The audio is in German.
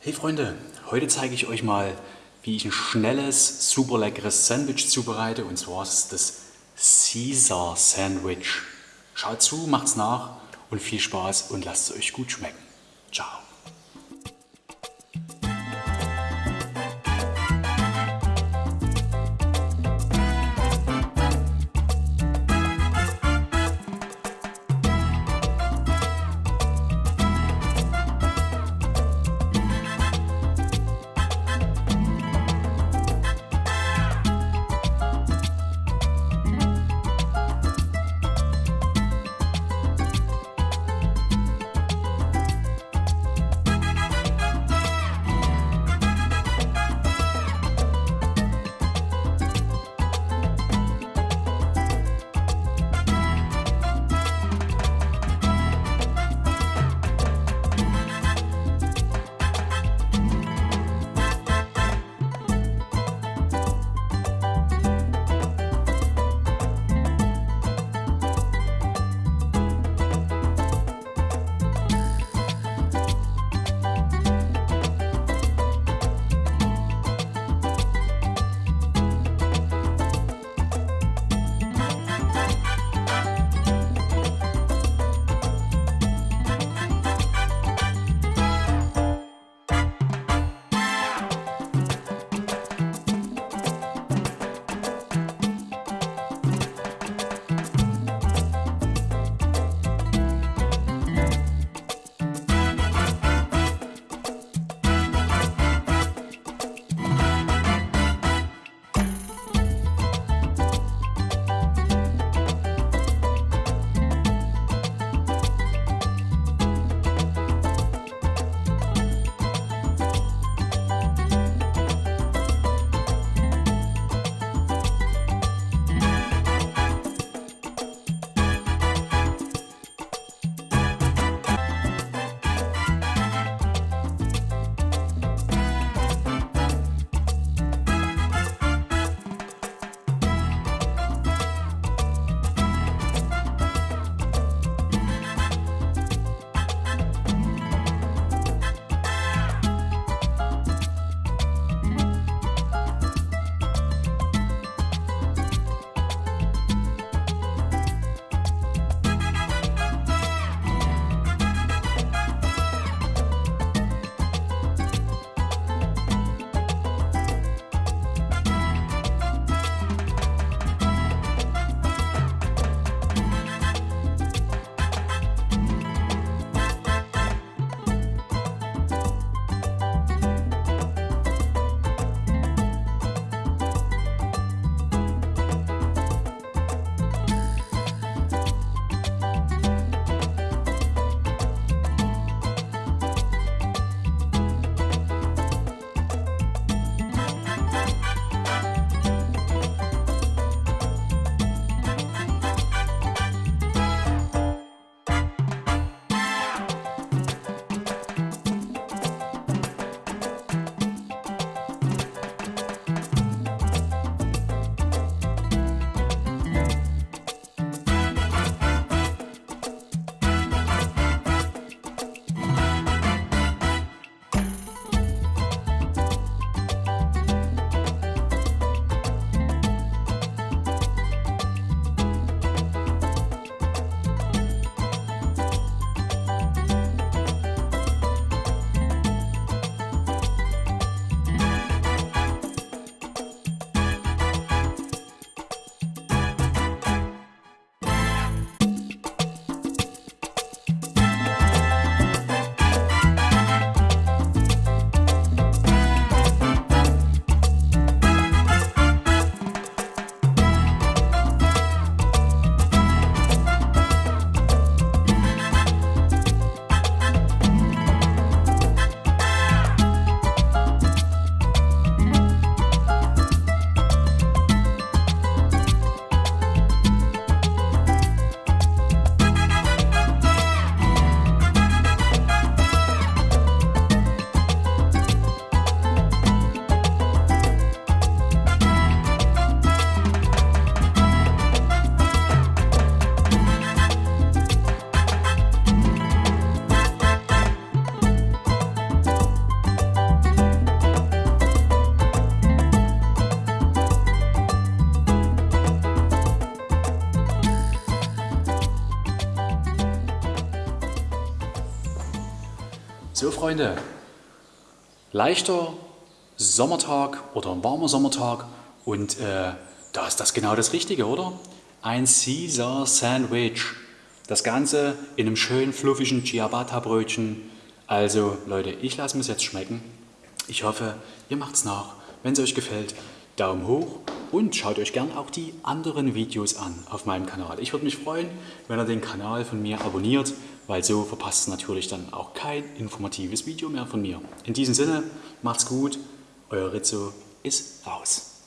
Hey Freunde, heute zeige ich euch mal, wie ich ein schnelles, super leckeres Sandwich zubereite und zwar ist das Caesar Sandwich. Schaut zu, macht's nach und viel Spaß und lasst es euch gut schmecken. Ciao. So Freunde, leichter Sommertag oder ein warmer Sommertag und äh, da ist das genau das Richtige, oder? Ein Caesar Sandwich. Das Ganze in einem schönen fluffigen Ciabatta-Brötchen. Also Leute, ich lasse mir es jetzt schmecken. Ich hoffe, ihr macht es nach. Wenn es euch gefällt, Daumen hoch und schaut euch gern auch die anderen Videos an auf meinem Kanal. Ich würde mich freuen, wenn ihr den Kanal von mir abonniert, weil so verpasst ihr natürlich dann auch kein informatives Video mehr von mir. In diesem Sinne, macht's gut, euer Rizzo ist raus.